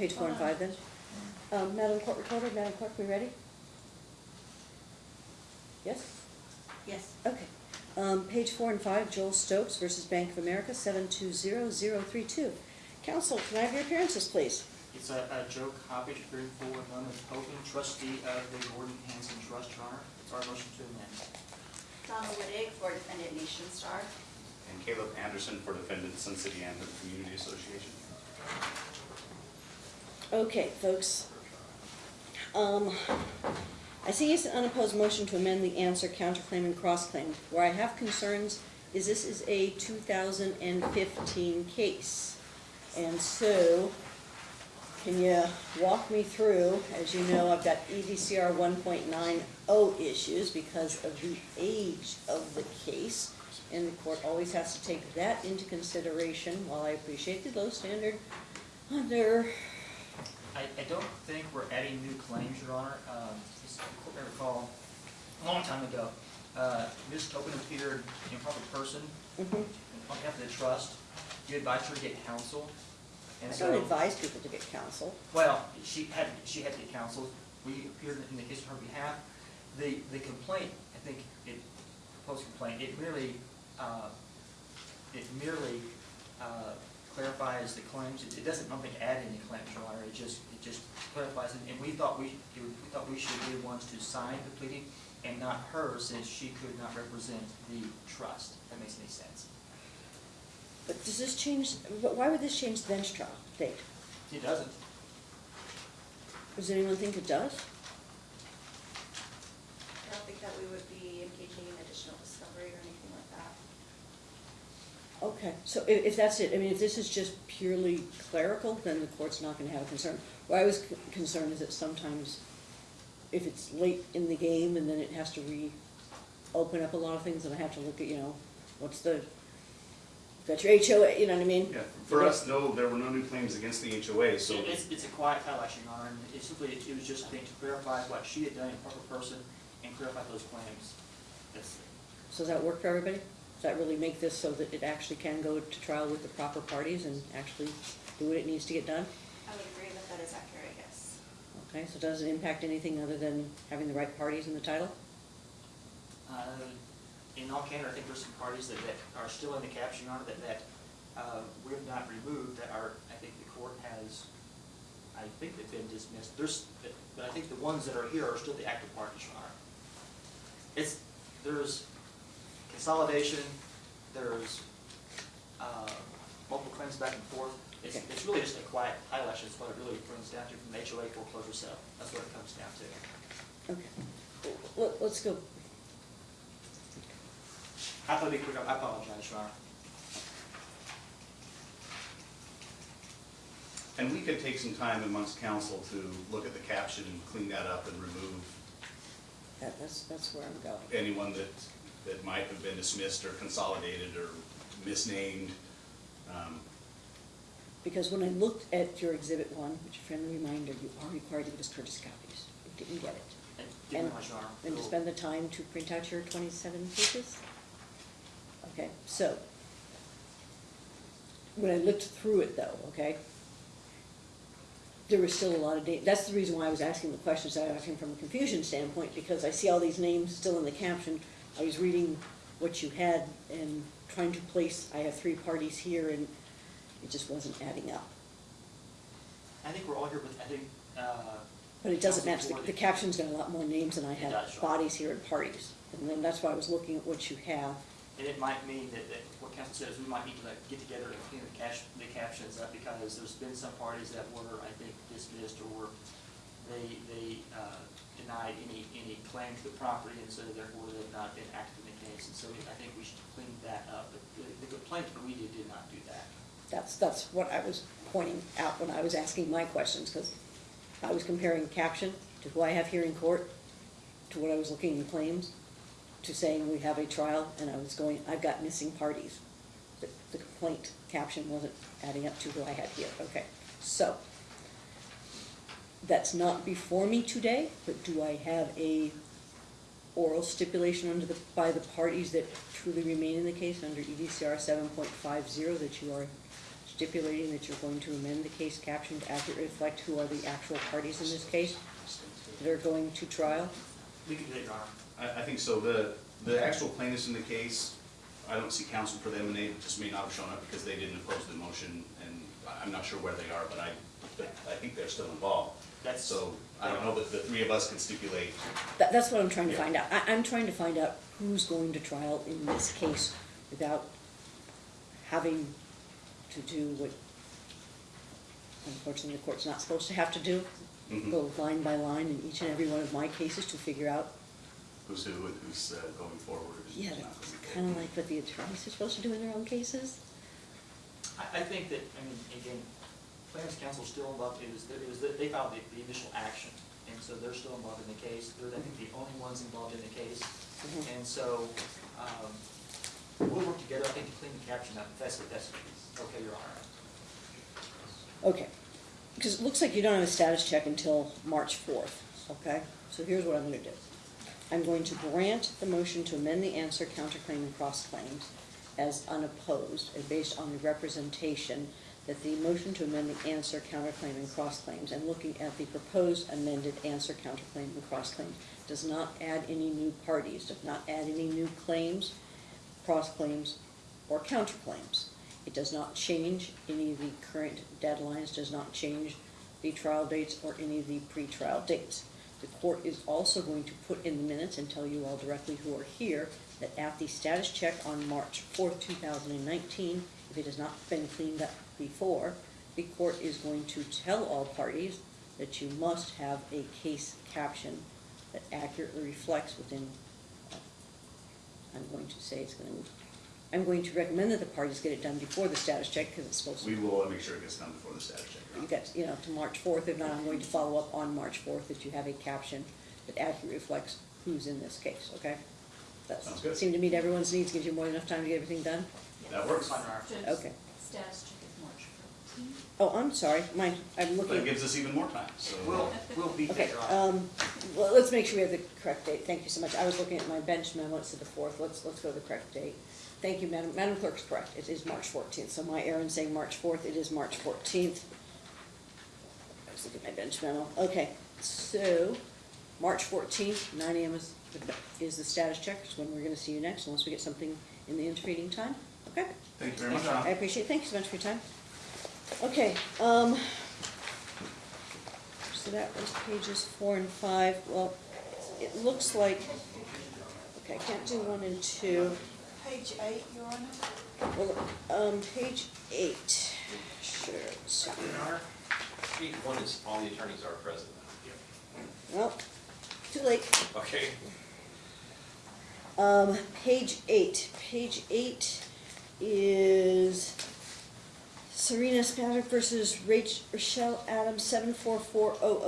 Page four and five then. Um, Madam Court Recorder, Madam Clerk, we ready? Yes? Yes. Okay. Um, page four and five, Joel Stokes versus Bank of America, seven two zero zero three two. Counsel, can I have your appearances, please? It's a, a Joe Coppedge, appearing forward, known as Hogan, trustee of the Gordon Hanson Trust, Your Honor. It's our motion to amend. Donna Wittig for defendant Nationstar. And Caleb Anderson for defendant Sun City Anthem Community Association. Okay, folks. Um, I see it's an unopposed motion to amend the answer, counterclaim, and cross-claim. Where I have concerns is this is a two thousand and fifteen case. And so, can you walk me through, as you know, I've got EDCR one point nine oh issues because of the age of the case. And the court always has to take that into consideration, while I appreciate the low standard under I, I don't think we're adding new claims, Your Honor. Um, as the court may recall, a long time ago, uh, Ms. Tobin appeared in proper person Mhm. on behalf of the trust. You advised her to get counsel. And I so, don't advise people to get counsel. well, she had, she had to get counsel. We appeared in the case on her behalf. The, the complaint, I think, it, proposed complaint, it merely, uh, it merely uh, clarifies the claims. It it doesn't, I don't think, add any claims, Your Honor. It just, it just clarifies it. And we thought we, we thought we should be the ones to sign the pleading and not her, since she could not represent the trust. If that makes any sense. But does this change, but why would this change the bench trial date? It doesn't. Does anyone think it does? I don't think that we would be engaging in additional discovery or anything like that. Okay, so if, if that's it, I mean, if this is just purely clerical, then the court's not gonna have a concern. What I was c- concerned is that sometimes if it's late in the game and then it has to re-open up a lot of things and I have to look at, you know, what's the, got your HOA, you know what I mean? Yeah, for us, no, there were no new claims against the HOA, so. It- It's, it's a quiet title action, Your Honor, and it simply, it was just, I think, to clarify what she had done in proper person and clarify those claims. That's, So does that work for everybody? Does that really make this so that it actually can go to trial with the proper parties and actually do what it needs to get done? I would agree that that is accurate, yes. Okay, so does it impact anything other than having the right parties in the title? uh, in all candor, I think there's some parties that, that are still in the caption, Your Honor, that, that, uh, we have not removed, that are, I think the court has, I think they've been dismissed. There's, but I think the ones that are here are still the active parties, Your Honor. It's, there's consolidation, there's, uh, multiple claims back and forth. It's, Okay. it's really just a quiet title action, is what it really brings down to from the HOA foreclosure sale. That's what it comes down to. Okay, Let, let's go, I thought it'd be quick, I apologize, Your Honor. And we could take some time amongst council to look at the caption and clean that up and remove that, that's, that's where I'm going. anyone that, that might have been dismissed or consolidated or misnamed. Um, Because when I looked at your exhibit one, which a friendly reminder, you are required to give us courtesy copies. You didn't get it. And didn't And- realize, And to spend the time to print out your twenty-seven pages? Okay, so, when I looked through it though, okay, there was still a lot of da, that's the reason why I was asking the questions I was asking from a confusion standpoint, because I see all these names still in the caption. I was reading what you had and trying to place, I have three parties here, and it just wasn't adding up. I think we're all here with, I think, uh. But it doesn't match, the, the caption's got a lot more names than I It have does, bodies here and parties. And then that's why I was looking at what you have. And it might mean that, that what counsel says, we might need to like get together and clean the cash, the captions up, because there's been some parties that were, I think, dismissed or were, they, they, uh, denied any, any claim to the property, and so therefore they've not been active in the case, and so I think we should clean that up, but the, the complaint that we did not do that. That's, that's what I was pointing out when I was asking my questions, because I was comparing caption to who I have here in court, to what I was looking in the claims, to saying we have a trial, and I was going, I've got missing parties. The complaint caption wasn't adding up to who I had here, okay, so. That's not before me today, but do I have a oral stipulation under the, by the parties that truly remain in the case under EDCR seven point five zero that you are stipulating that you're going to amend the case caption to accurately reflect who are the actual parties in this case that are going to trial? I, I think so. The, the actual plaintiffs in the case, I don't see counsel for them, and they just may not have shown up because they didn't oppose the motion, and I'm not sure where they are, but I, I think they're still involved. That's- So, I don't know, that the three of us can stipulate, That, that's what I'm trying to Yeah. find out. I, I'm trying to find out who's going to trial in this case without having to do what unfortunately the court's not supposed to have to do. Mhm. Go line by line in each and every one of my cases to figure out, who's who and who's uh, going forward. yeah, that's kinda like what the attorneys are supposed to do in their own cases. I, I think that, I mean, again, plaintiff's counsel is still involved, it was, it was, they filed the, the initial action, and so they're still involved in the case, they're, I think, the only ones involved in the case. Mhm. And so, um, we'll work together, I think, to clean the caption up, that's, that's, okay, Your Honor. Okay, because it looks like you don't have a status check until March fourth, okay? So here's what I'm gonna do. I'm going to grant the motion to amend the answer, counterclaim, and cross-claims as unopposed, and based on the representation that the motion to amend the answer, counterclaim, and cross-claims, and looking at the proposed amended answer, counterclaim, and cross-claim, does not add any new parties, does not add any new claims, cross-claims, or counterclaims. It does not change any of the current deadlines, does not change the trial dates or any of the pretrial dates. The court is also going to put in the minutes and tell you all directly who are here that at the status check on March fourth, two thousand and nineteen, if it has not been cleaned up before, the court is going to tell all parties that you must have a case caption that accurately reflects within, uh, I'm going to say it's gonna, I'm going to recommend that the parties get it done before the status check, because it's supposed to We will make sure it gets done before the status check. You Honor. get, you know, to March fourth, if not, I'm going to follow up on March fourth, that you have a caption that accurately reflects who's in this case, okay? That Sounds good. seemed to meet everyone's needs, gives you more than enough time to get everything done? That works. Fine, Your Honor. Okay. Status check is March fourteenth. Oh, I'm sorry, my, I'm But it gives us even more time, so. We'll, we'll beat that, okay, Your Honor. um, well, let's make sure we have the correct date, thank you so much. I was looking at my bench memo, it said the fourth, let's, let's go to the correct date. Thank you, Madam, Madam Clerk's correct, it is March fourteenth, so my error in saying March fourth, it is March fourteenth. I was looking at my bench memo, okay, so, March fourteenth, nine AM is, the- is the status check, is when we're gonna see you next, unless we get something in the intervening time, okay? Thank you very much, I appreciate, it. thank you so much for your time. Okay, um, so that was pages four and five, well, it looks like, okay, I can't do one and two. Page eight, Your Honor. Well, um, page eight, sure, so, Your Honor? Sheet one is all the attorneys are present. well, too late. Okay. Um, page eight, page eight is Serena Spavick versus Rach, Rochelle Adams, seven four four oh oh